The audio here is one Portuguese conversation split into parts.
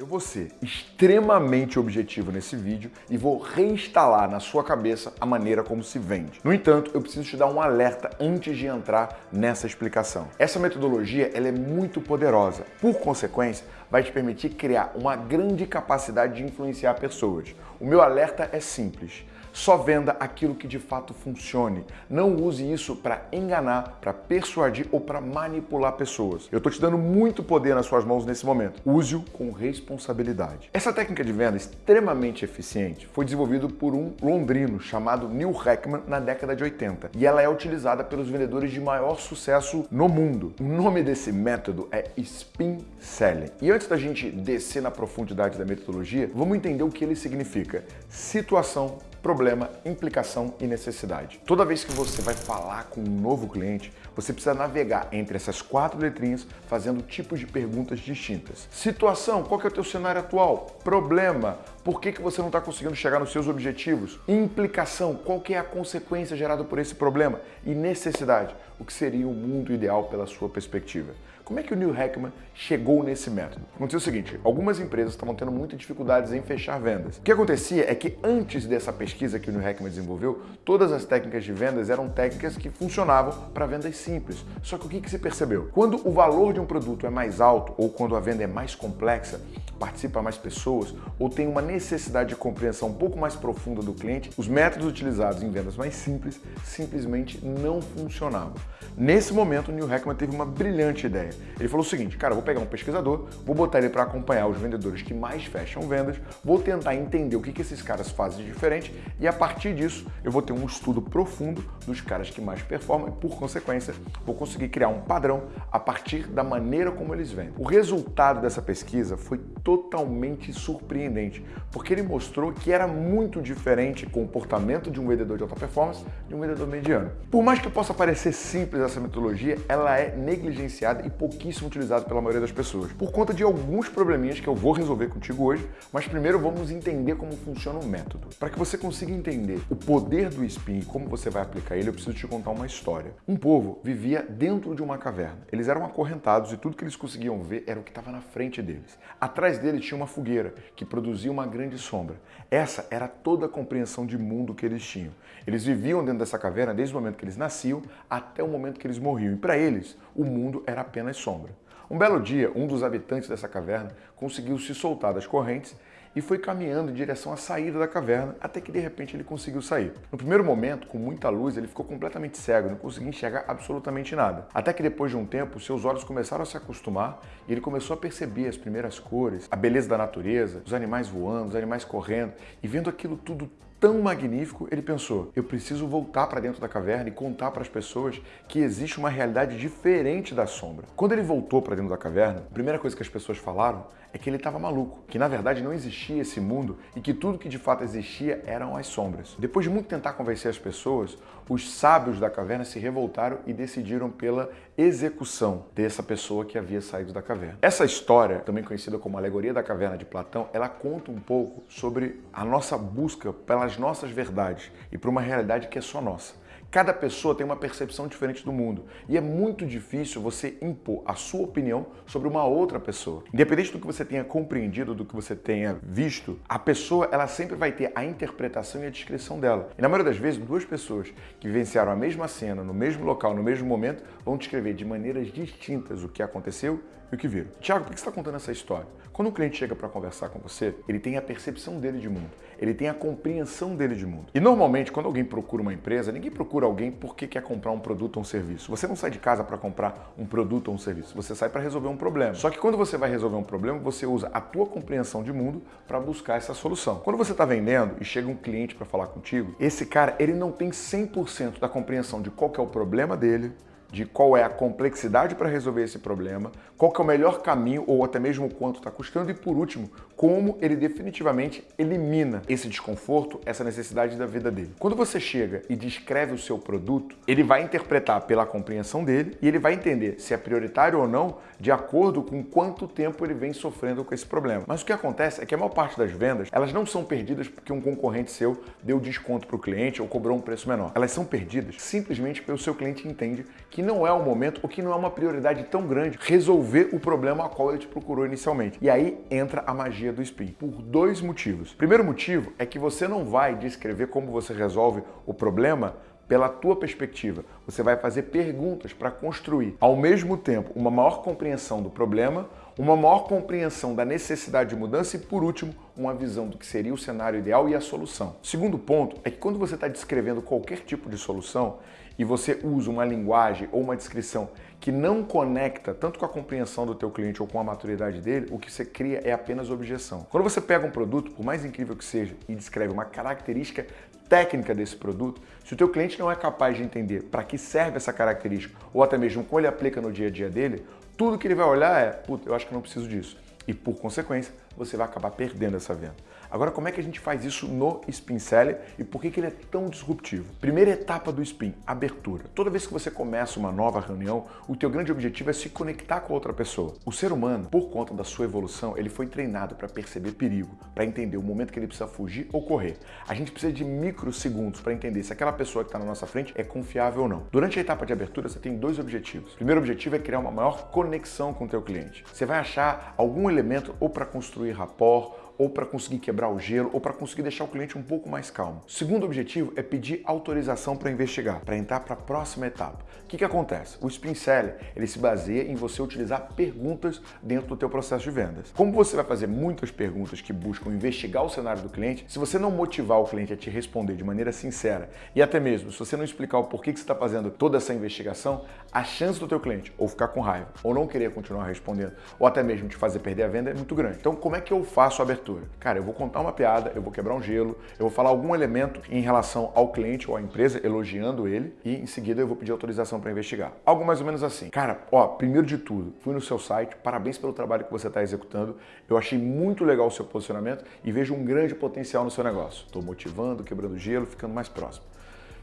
Eu vou ser extremamente objetivo nesse vídeo e vou reinstalar na sua cabeça a maneira como se vende. No entanto, eu preciso te dar um alerta antes de entrar nessa explicação. Essa metodologia ela é muito poderosa. Por consequência, vai te permitir criar uma grande capacidade de influenciar pessoas. O meu alerta é simples. Só venda aquilo que de fato funcione. Não use isso para enganar, para persuadir ou para manipular pessoas. Eu estou te dando muito poder nas suas mãos nesse momento. Use-o com responsabilidade. Essa técnica de venda extremamente eficiente foi desenvolvida por um londrino chamado Neil Heckman na década de 80 e ela é utilizada pelos vendedores de maior sucesso no mundo. O nome desse método é Spin Selling. E antes da gente descer na profundidade da metodologia, vamos entender o que ele significa. Situação problema, implicação e necessidade. Toda vez que você vai falar com um novo cliente, você precisa navegar entre essas quatro letrinhas fazendo tipos de perguntas distintas. Situação, qual que é o teu cenário atual? Problema, por que, que você não está conseguindo chegar nos seus objetivos? Implicação, qual que é a consequência gerada por esse problema? E necessidade, o que seria o mundo ideal pela sua perspectiva? Como é que o Neil Heckman chegou nesse método? Aconteceu o seguinte, algumas empresas estavam tendo muitas dificuldades em fechar vendas. O que acontecia é que antes dessa pesquisa que o Neil Heckman desenvolveu, todas as técnicas de vendas eram técnicas que funcionavam para vendas simples. Só que o que, que se percebeu? Quando o valor de um produto é mais alto ou quando a venda é mais complexa, participa mais pessoas ou tem uma necessidade de compreensão um pouco mais profunda do cliente, os métodos utilizados em vendas mais simples simplesmente não funcionavam. Nesse momento, o Neil Heckman teve uma brilhante ideia. Ele falou o seguinte, cara, vou pegar um pesquisador, vou botar ele para acompanhar os vendedores que mais fecham vendas, vou tentar entender o que, que esses caras fazem de diferente e a partir disso eu vou ter um estudo profundo dos caras que mais performam e, por consequência, vou conseguir criar um padrão a partir da maneira como eles vendem. O resultado dessa pesquisa foi totalmente surpreendente, porque ele mostrou que era muito diferente o comportamento de um vendedor de alta performance de um vendedor mediano. Por mais que possa parecer simples essa metodologia, ela é negligenciada e pouquíssimo utilizada pela maioria das pessoas, por conta de alguns probleminhas que eu vou resolver contigo hoje, mas primeiro vamos entender como funciona o método. Para que você consiga entender o poder do spin e como você vai aplicar ele, eu preciso te contar uma história. Um povo vivia dentro de uma caverna. Eles eram acorrentados e tudo que eles conseguiam ver era o que estava na frente deles. Atrás deles tinha uma fogueira que produzia uma grande sombra. Essa era toda a compreensão de mundo que eles tinham. Eles viviam dentro dessa caverna desde o momento que eles nasciam até o momento que eles morriam. E para eles, o mundo era apenas sombra. Um belo dia, um dos habitantes dessa caverna conseguiu se soltar das correntes e foi caminhando em direção à saída da caverna, até que de repente ele conseguiu sair. No primeiro momento, com muita luz, ele ficou completamente cego, não conseguia enxergar absolutamente nada. Até que depois de um tempo, seus olhos começaram a se acostumar e ele começou a perceber as primeiras cores, a beleza da natureza, os animais voando, os animais correndo, e vendo aquilo tudo tão magnífico, ele pensou, eu preciso voltar para dentro da caverna e contar para as pessoas que existe uma realidade diferente da sombra. Quando ele voltou para dentro da caverna, a primeira coisa que as pessoas falaram é que ele estava maluco, que na verdade não existia esse mundo e que tudo que de fato existia eram as sombras. Depois de muito tentar convencer as pessoas, os sábios da caverna se revoltaram e decidiram pela execução dessa pessoa que havia saído da caverna. Essa história, também conhecida como Alegoria da Caverna de Platão, ela conta um pouco sobre a nossa busca pelas nossas verdades e por uma realidade que é só nossa. Cada pessoa tem uma percepção diferente do mundo e é muito difícil você impor a sua opinião sobre uma outra pessoa. Independente do que você tenha compreendido, do que você tenha visto, a pessoa ela sempre vai ter a interpretação e a descrição dela. E na maioria das vezes, duas pessoas que vivenciaram a mesma cena, no mesmo local, no mesmo momento, vão descrever de maneiras distintas o que aconteceu e o que viram. Tiago, por que você está contando essa história? Quando um cliente chega para conversar com você, ele tem a percepção dele de mundo, ele tem a compreensão dele de mundo. E normalmente, quando alguém procura uma empresa, ninguém procura alguém porque quer comprar um produto ou um serviço. Você não sai de casa para comprar um produto ou um serviço, você sai para resolver um problema. Só que quando você vai resolver um problema, você usa a tua compreensão de mundo para buscar essa solução. Quando você está vendendo e chega um cliente para falar contigo, esse cara ele não tem 100% da compreensão de qual é o problema dele, de qual é a complexidade para resolver esse problema, qual é o melhor caminho ou até mesmo quanto está custando e, por último, como ele definitivamente elimina esse desconforto, essa necessidade da vida dele. Quando você chega e descreve o seu produto, ele vai interpretar pela compreensão dele e ele vai entender se é prioritário ou não de acordo com quanto tempo ele vem sofrendo com esse problema. Mas o que acontece é que a maior parte das vendas, elas não são perdidas porque um concorrente seu deu desconto para o cliente ou cobrou um preço menor. Elas são perdidas simplesmente porque o seu cliente entende que não é o momento ou que não é uma prioridade tão grande resolver o problema a qual ele te procurou inicialmente. E aí entra a magia do spin, por dois motivos. Primeiro motivo é que você não vai descrever como você resolve o problema pela tua perspectiva. Você vai fazer perguntas para construir, ao mesmo tempo, uma maior compreensão do problema, uma maior compreensão da necessidade de mudança e, por último, uma visão do que seria o cenário ideal e a solução. Segundo ponto é que quando você está descrevendo qualquer tipo de solução e você usa uma linguagem ou uma descrição que não conecta tanto com a compreensão do teu cliente ou com a maturidade dele, o que você cria é apenas objeção. Quando você pega um produto, por mais incrível que seja, e descreve uma característica técnica desse produto, se o teu cliente não é capaz de entender para que serve essa característica ou até mesmo como ele aplica no dia a dia dele, tudo que ele vai olhar é, puta, eu acho que não preciso disso. E por consequência, você vai acabar perdendo essa venda. Agora, como é que a gente faz isso no Spin Seller e por que, que ele é tão disruptivo? Primeira etapa do Spin, abertura. Toda vez que você começa uma nova reunião, o teu grande objetivo é se conectar com outra pessoa. O ser humano, por conta da sua evolução, ele foi treinado para perceber perigo, para entender o momento que ele precisa fugir ou correr. A gente precisa de microsegundos para entender se aquela pessoa que está na nossa frente é confiável ou não. Durante a etapa de abertura, você tem dois objetivos. O primeiro objetivo é criar uma maior conexão com o teu cliente. Você vai achar algum elemento ou para construir rapport, ou para conseguir quebrar o gelo, ou para conseguir deixar o cliente um pouco mais calmo. O segundo objetivo é pedir autorização para investigar, para entrar para a próxima etapa. O que, que acontece? O Spin Seller, ele se baseia em você utilizar perguntas dentro do teu processo de vendas. Como você vai fazer muitas perguntas que buscam investigar o cenário do cliente, se você não motivar o cliente a te responder de maneira sincera e até mesmo se você não explicar o porquê que você está fazendo toda essa investigação, a chance do teu cliente ou ficar com raiva, ou não querer continuar respondendo, ou até mesmo te fazer perder a venda é muito grande. Então, como é que eu faço a abertura? Cara, eu vou contar uma piada, eu vou quebrar um gelo, eu vou falar algum elemento em relação ao cliente ou à empresa, elogiando ele, e em seguida eu vou pedir autorização para investigar. Algo mais ou menos assim. Cara, ó, primeiro de tudo, fui no seu site, parabéns pelo trabalho que você está executando, eu achei muito legal o seu posicionamento e vejo um grande potencial no seu negócio. Estou motivando, quebrando gelo, ficando mais próximo.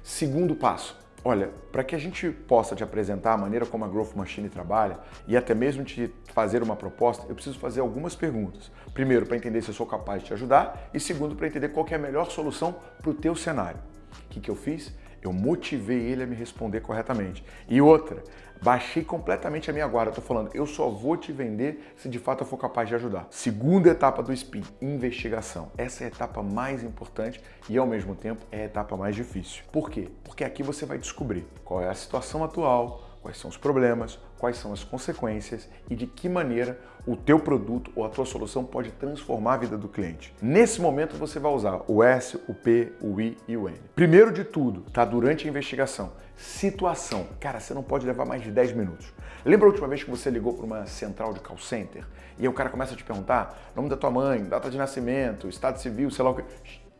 Segundo passo, Olha, para que a gente possa te apresentar a maneira como a Growth Machine trabalha e até mesmo te fazer uma proposta, eu preciso fazer algumas perguntas. Primeiro, para entender se eu sou capaz de te ajudar e segundo, para entender qual é a melhor solução para o teu cenário. O que, que eu fiz? Eu motivei ele a me responder corretamente. E outra, baixei completamente a minha guarda. Estou falando, eu só vou te vender se de fato eu for capaz de ajudar. Segunda etapa do SPIN, investigação. Essa é a etapa mais importante e ao mesmo tempo é a etapa mais difícil. Por quê? Porque aqui você vai descobrir qual é a situação atual, quais são os problemas, quais são as consequências e de que maneira o teu produto ou a tua solução pode transformar a vida do cliente. Nesse momento você vai usar o S, o P, o I e o N. Primeiro de tudo, tá durante a investigação, situação. Cara, você não pode levar mais de 10 minutos. Lembra a última vez que você ligou para uma central de call center e aí o cara começa a te perguntar nome da tua mãe, data de nascimento, estado civil, sei lá o que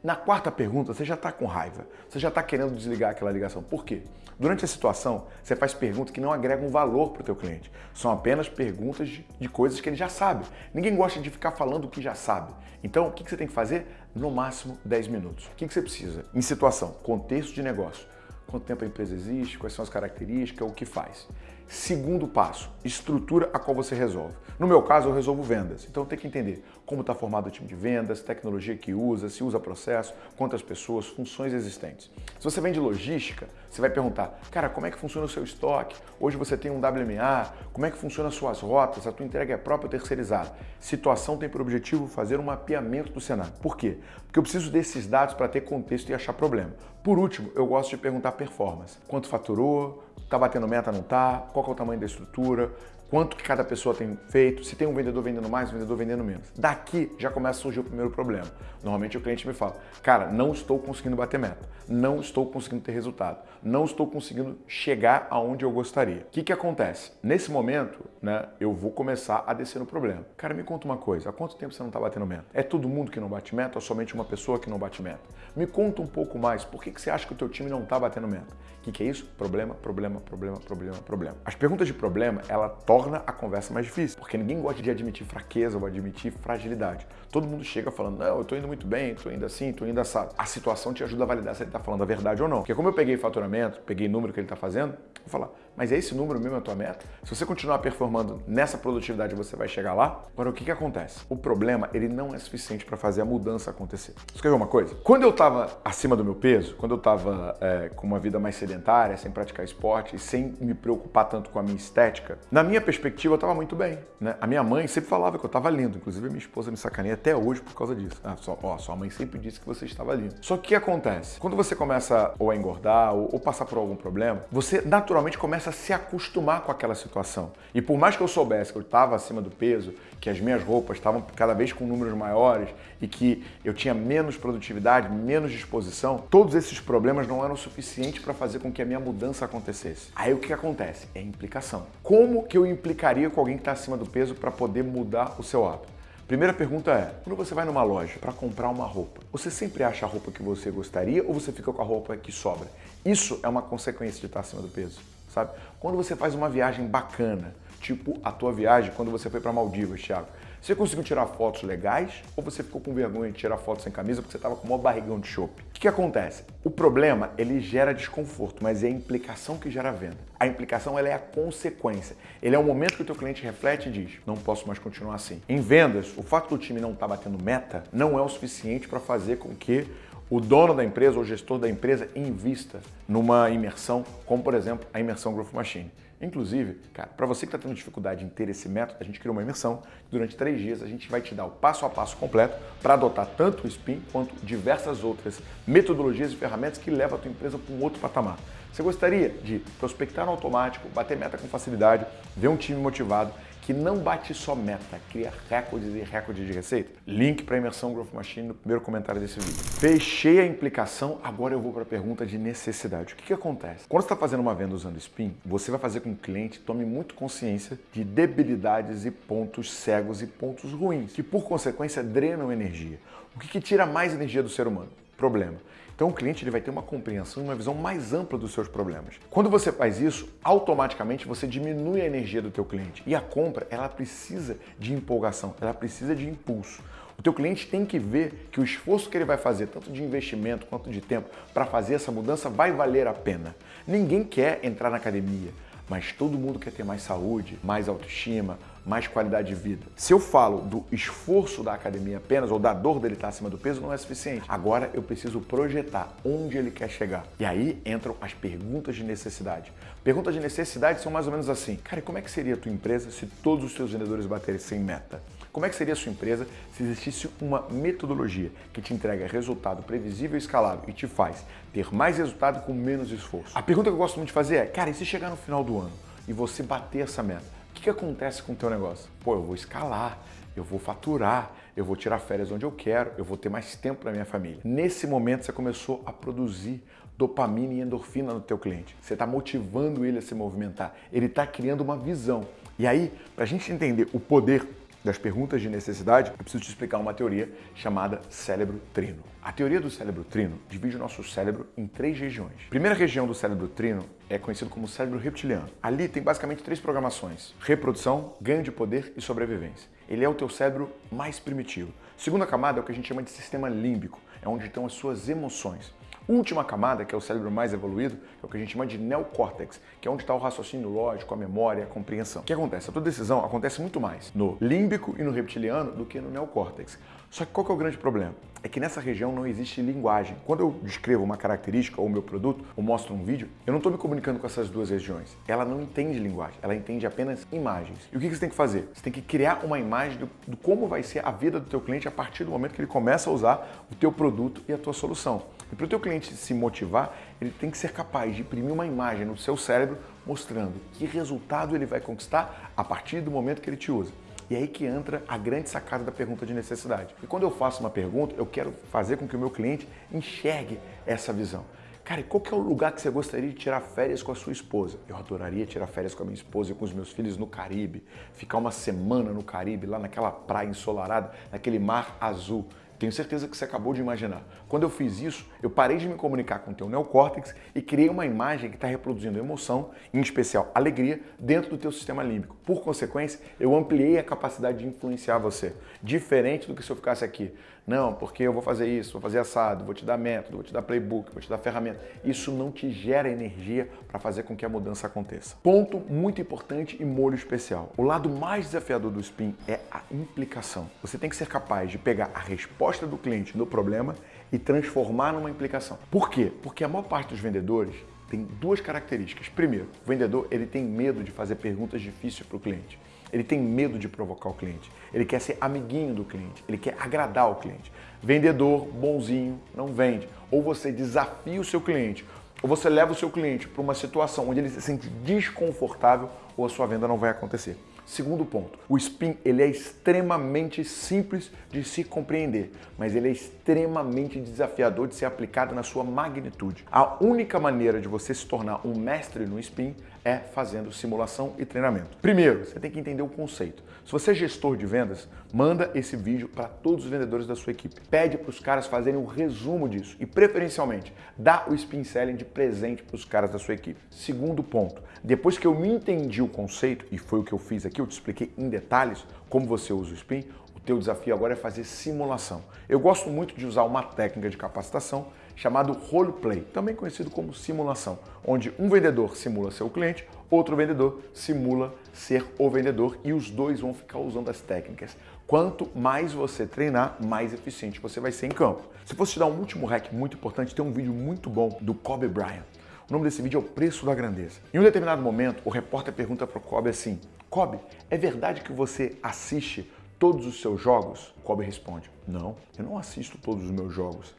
na quarta pergunta, você já está com raiva, você já está querendo desligar aquela ligação. Por quê? Durante a situação, você faz perguntas que não agregam valor para o teu cliente. São apenas perguntas de, de, coisas que ele já sabe. Ninguém gosta de ficar falando o que já sabe. Então, o que, que você tem que fazer? No máximo 10 minutos. O que, que você precisa? Em situação, contexto de negócio. Quanto tempo a empresa existe, quais são as características, o que faz. Segundo passo, estrutura a qual você resolve. No meu caso, eu resolvo vendas. Então tem que entender como está formado o time de vendas, tecnologia que usa, se usa processo, quantas pessoas, funções existentes. Se você vende logística, você vai perguntar, cara, como é que funciona o seu estoque? Hoje você tem um WMA, como é que funciona as suas rotas? A tua entrega é própria ou terceirizada? Situação tem por objetivo fazer um mapeamento do cenário. Por quê? Porque eu preciso desses dados para ter contexto e achar problema. Por último, eu gosto de perguntar performance. Quanto faturou? Tá batendo meta, não tá? Qual é o tamanho da estrutura? Quanto que cada pessoa tem feito, se tem um vendedor vendendo mais, um vendedor vendendo menos. Daqui já começa a surgir o primeiro problema. Normalmente o cliente me fala, cara, não estou conseguindo bater meta, não estou conseguindo ter resultado, não estou conseguindo chegar aonde eu gostaria. O que, que acontece? Nesse momento, né, eu vou começar a descer no problema. Cara, me conta uma coisa, há quanto tempo você não está batendo meta? É todo mundo que não bate meta ou somente uma pessoa que não bate meta? Me conta um pouco mais, por que, que você acha que o teu time não está batendo meta? O que, que é isso? Problema, problema, problema, problema, problema. As perguntas de problema, ela torna torna a conversa mais difícil, porque ninguém gosta de admitir fraqueza ou admitir fragilidade. Todo mundo chega falando, não, eu tô indo muito bem, tô indo assim, tô indo assado. A situação te ajuda a validar se ele tá falando a verdade ou não. Porque como eu peguei faturamento, peguei número que ele tá fazendo, vou falar, Mas é esse número mesmo a tua meta? Se você continuar performando nessa produtividade, você vai chegar lá? Agora, o que, que acontece? O problema, ele não é suficiente para fazer a mudança acontecer. Você quer ver uma coisa? Quando eu estava acima do meu peso, quando eu estava é, com uma vida mais sedentária, sem praticar esporte e sem me preocupar tanto com a minha estética, na minha perspectiva, eu estava muito bem. Né? A minha mãe sempre falava que eu estava lindo. Inclusive, minha esposa me sacaneia até hoje por causa disso. Ah, só, ó, sua mãe sempre disse que você estava lindo. Só que o que acontece? Quando você começa ou a engordar ou, ou passar por algum problema, você naturalmente começa a se acostumar com aquela situação. E por mais que eu soubesse que eu estava acima do peso, que as minhas roupas estavam cada vez com números maiores e que eu tinha menos produtividade, menos disposição, todos esses problemas não eram suficientes para fazer com que a minha mudança acontecesse. Aí o que acontece? É implicação. Como que eu implicaria com alguém que está acima do peso para poder mudar o seu hábito? Primeira pergunta é: quando você vai numa loja para comprar uma roupa, você sempre acha a roupa que você gostaria ou você fica com a roupa que sobra? Isso é uma consequência de estar acima do peso, sabe? Quando você faz uma viagem bacana, tipo a tua viagem quando você foi para Maldivas, Thiago, você conseguiu tirar fotos legais ou você ficou com vergonha de tirar fotos sem camisa porque você estava com o maior barrigão de chope? O que, que acontece? O problema, ele gera desconforto, mas é a implicação que gera a venda. A implicação, ela é a consequência. Ele é o momento que o teu cliente reflete e diz, não posso mais continuar assim. Em vendas, o fato do time não estar tá batendo meta não é o suficiente para fazer com que o dono da empresa ou gestor da empresa invista numa imersão, como por exemplo a imersão Growth Machine. Inclusive, cara, para você que está tendo dificuldade em ter esse método, a gente criou uma imersão. Durante três dias a gente vai te dar o passo a passo completo para adotar tanto o SPIN quanto diversas outras metodologias e ferramentas que levam a tua empresa para um outro patamar. Você gostaria de prospectar no automático, bater meta com facilidade, ver um time motivado que não bate só meta, cria recordes e recordes de receita? Link para a imersão Growth Machine no primeiro comentário desse vídeo. Fechei a implicação, agora eu vou para a pergunta de necessidade. O que, que acontece? Quando você está fazendo uma venda usando Spin, você vai fazer com que o cliente tome muito consciência de debilidades e pontos cegos e pontos ruins, que por consequência drenam energia. O que, que tira mais energia do ser humano? Problema. Então o cliente ele vai ter uma compreensão e uma visão mais ampla dos seus problemas. Quando você faz isso, automaticamente você diminui a energia do teu cliente. E a compra, ela precisa de empolgação, ela precisa de impulso. O teu cliente tem que ver que o esforço que ele vai fazer, tanto de investimento quanto de tempo, para fazer essa mudança vai valer a pena. Ninguém quer entrar na academia, mas todo mundo quer ter mais saúde, mais autoestima, mais qualidade de vida. Se eu falo do esforço da academia apenas, ou da dor dele estar acima do peso, não é suficiente. Agora eu preciso projetar onde ele quer chegar. E aí entram as perguntas de necessidade. Perguntas de necessidade são mais ou menos assim. Cara, como é que seria a tua empresa se todos os seus vendedores baterem sem meta? Como é que seria a sua empresa se existisse uma metodologia que te entrega resultado previsível e escalável e te faz ter mais resultado com menos esforço? A pergunta que eu gosto muito de fazer é, cara, e se chegar no final do ano e você bater essa meta? Que, que acontece com o teu negócio? Pô, eu vou escalar, eu vou faturar, eu vou tirar férias onde eu quero, eu vou ter mais tempo para minha família. Nesse momento você começou a produzir dopamina e endorfina no teu cliente. Você está motivando ele a se movimentar. Ele está criando uma visão. E aí, para a gente entender o poder das perguntas de necessidade, eu preciso te explicar uma teoria chamada cérebro trino. A teoria do cérebro trino divide o nosso cérebro em três regiões. A primeira região do cérebro trino é conhecido como cérebro reptiliano. Ali tem basicamente três programações: reprodução, ganho de poder e sobrevivência. Ele é o teu cérebro mais primitivo. Segunda camada é o que a gente chama de sistema límbico, é onde estão as suas emoções. Última camada, que é o cérebro mais evoluído, é o que a gente chama de neocórtex, que é onde está o raciocínio lógico, a memória, a compreensão. O que acontece? A tua decisão acontece muito mais no límbico e no reptiliano do que no neocórtex. Só que qual que é o grande problema? É que nessa região não existe linguagem. Quando eu descrevo uma característica ou meu produto, ou mostro um vídeo, eu não estou me comunicando com essas duas regiões. Ela não entende linguagem, ela entende apenas imagens. E o que você tem que fazer? Você tem que criar uma imagem do, do como vai ser a vida do teu cliente a partir do momento que ele começa a usar o teu produto e a tua solução. E para o teu cliente se motivar, ele tem que ser capaz de imprimir uma imagem no seu cérebro mostrando que resultado ele vai conquistar a partir do momento que ele te usa. E é aí que entra a grande sacada da pergunta de necessidade. E quando eu faço uma pergunta, eu quero fazer com que o meu cliente enxergue essa visão. Cara, qual que é o lugar que você gostaria de tirar férias com a sua esposa? Eu adoraria tirar férias com a minha esposa e com os meus filhos no Caribe, ficar uma semana no Caribe, lá naquela praia ensolarada, naquele mar azul. Tenho certeza que você acabou de imaginar. Quando eu fiz isso, eu parei de me comunicar com o teu neocórtex e criei uma imagem que está reproduzindo emoção, em especial alegria, dentro do teu sistema límbico. Por consequência, eu ampliei a capacidade de influenciar você. Diferente do que se eu ficasse aqui. Não, porque eu vou fazer isso, vou fazer assado, vou te dar método, vou te dar playbook, vou te dar ferramenta. Isso não te gera energia para fazer com que a mudança aconteça. Ponto muito importante e molho especial. O lado mais desafiador do spin é a implicação. Você tem que ser capaz de pegar a resposta do cliente no problema e transformar numa implicação. Por quê? Porque a maior parte dos vendedores tem duas características. Primeiro, o vendedor ele tem medo de fazer perguntas difíceis para o cliente. Ele tem medo de provocar o cliente. Ele quer ser amiguinho do cliente. Ele quer agradar o cliente. Vendedor bonzinho não vende. Ou você desafia o seu cliente, ou você leva o seu cliente para uma situação onde ele se sente desconfortável, ou a sua venda não vai acontecer. Segundo ponto, o spin ele é extremamente simples de se compreender, mas ele é extremamente desafiador de ser aplicado na sua magnitude. A única maneira de você se tornar um mestre no spin é fazendo simulação e treinamento. Primeiro, você tem que entender o conceito. Se você é gestor de vendas, manda esse vídeo para todos os vendedores da sua equipe. Pede para os caras fazerem um resumo disso e, preferencialmente, dá o spin selling de presente para os caras da sua equipe. Segundo ponto, depois que eu me entendi o conceito, e foi o que eu fiz aqui, eu te expliquei em detalhes como você usa o spin, o teu desafio agora é fazer simulação. Eu gosto muito de usar uma técnica de capacitação chamado roleplay, também conhecido como simulação, onde um vendedor simula ser o cliente, outro vendedor simula ser o vendedor e os dois vão ficar usando as técnicas. Quanto mais você treinar, mais eficiente você vai ser em campo. Se fosse te dar um último hack muito importante, tem um vídeo muito bom do Kobe Bryant. O nome desse vídeo é O Preço da Grandeza. Em um determinado momento, o repórter pergunta para o Kobe assim, Kobe, é verdade que você assiste todos os seus jogos? Kobe responde, não, eu não assisto todos os meus jogos.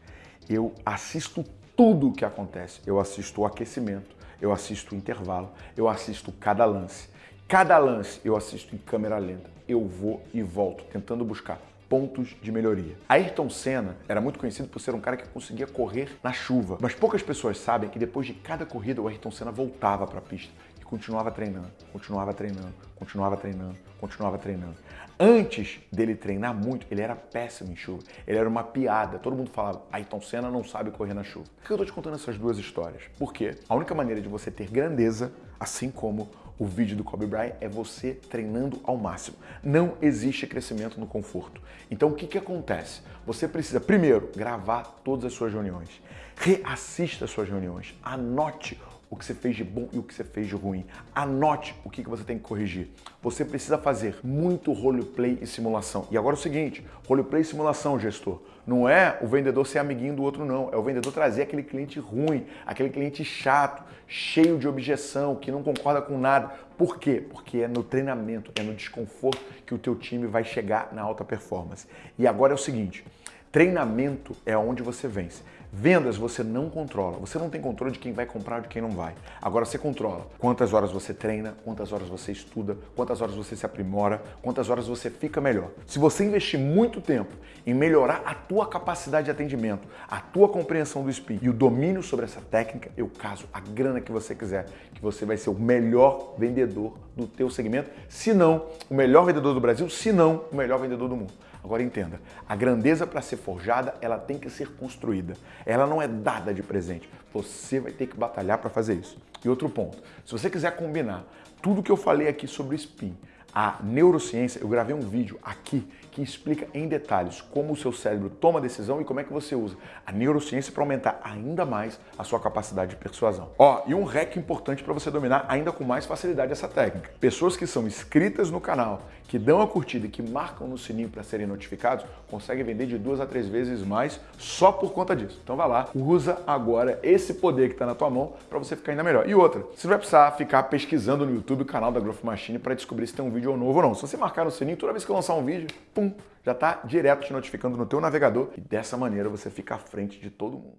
Eu assisto tudo o que acontece. Eu assisto o aquecimento, eu assisto o intervalo, eu assisto cada lance. Cada lance eu assisto em câmera lenta. Eu vou e volto, tentando buscar pontos de melhoria. Ayrton Senna era muito conhecido por ser um cara que conseguia correr na chuva, mas poucas pessoas sabem que depois de cada corrida o Ayrton Senna voltava para a pista continuava treinando, continuava treinando, continuava treinando, continuava treinando. Antes dele treinar muito, ele era péssimo em chuva. Ele era uma piada. Todo mundo falava, Ayrton Senna não sabe correr na chuva. Por que eu tô te contando essas duas histórias? Porque a única maneira de você ter grandeza, assim como o vídeo do Kobe Bryant é você treinando ao máximo. Não existe crescimento no conforto. Então o que, que acontece? Você precisa, primeiro, gravar todas as suas reuniões. Reassista as suas reuniões. Anote o que você fez de bom e o que você fez de ruim. Anote o que você tem que corrigir. Você precisa fazer muito roleplay e simulação. E agora é o seguinte, roleplay e simulação, gestor. Não é o vendedor ser amiguinho do outro, não. É o vendedor trazer aquele cliente ruim, aquele cliente chato, cheio de objeção, que não concorda com nada. Por quê? Porque é no treinamento, é no desconforto que o teu time vai chegar na alta performance. E agora é o seguinte, treinamento é onde você vence. Vendas você não controla. Você não tem controle de quem vai comprar de quem não vai. Agora você controla quantas horas você treina, quantas horas você estuda, quantas horas você se aprimora, quantas horas você fica melhor. Se você investir muito tempo em melhorar a tua capacidade de atendimento, a tua compreensão do SPI e o domínio sobre essa técnica, eu caso a grana que você quiser, que você vai ser o melhor vendedor do teu segmento, se não o melhor vendedor do Brasil, se não o melhor vendedor do mundo. Agora entenda, a grandeza para ser forjada, ela tem que ser construída. Ela não é dada de presente. Você vai ter que batalhar para fazer isso. E outro ponto, se você quiser combinar tudo que eu falei aqui sobre o spin, a neurociência, eu gravei um vídeo aqui que explica em detalhes como o seu cérebro toma decisão e como é que você usa a neurociência para aumentar ainda mais a sua capacidade de persuasão. Ó, e um hack importante para você dominar ainda com mais facilidade essa técnica. Pessoas que são inscritas no canal, que dão a curtida e que marcam no sininho para serem notificados, conseguem vender de duas a três vezes mais só por conta disso. Então vai lá, usa agora esse poder que está na tua mão para você ficar ainda melhor. E outra, você não vai precisar ficar pesquisando no YouTube o canal da Growth Machine para descobrir se tem um vídeo novo ou não. Se você marcar no sininho, toda vez que eu lançar um vídeo, pum, já está direto te notificando no teu navegador e dessa maneira você fica à frente de todo mundo.